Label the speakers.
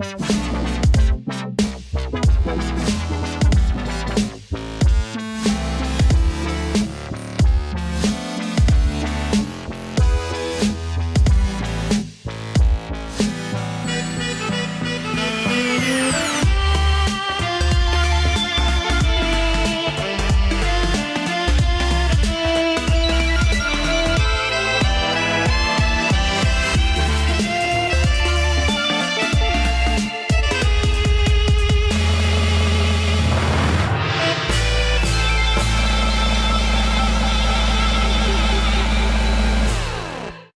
Speaker 1: Bye.